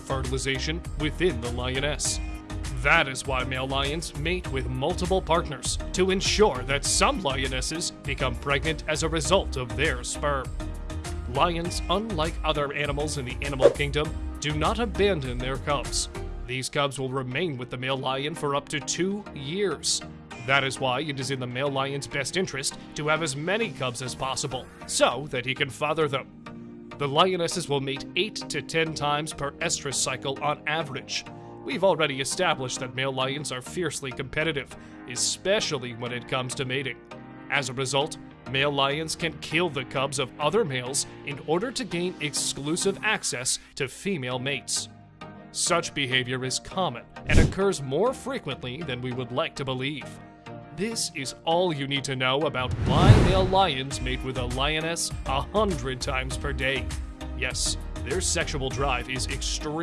fertilization within the lioness. That is why male lions mate with multiple partners to ensure that some lionesses become pregnant as a result of their sperm. Lions, unlike other animals in the animal kingdom, do not abandon their cubs. These cubs will remain with the male lion for up to two years. That is why it is in the male lion's best interest to have as many cubs as possible, so that he can father them. The lionesses will mate 8 to 10 times per estrus cycle on average. We've already established that male lions are fiercely competitive, especially when it comes to mating. As a result, male lions can kill the cubs of other males in order to gain exclusive access to female mates. Such behavior is common and occurs more frequently than we would like to believe. This is all you need to know about why male lions mate with a lioness a hundred times per day. Yes, their sexual drive is extreme.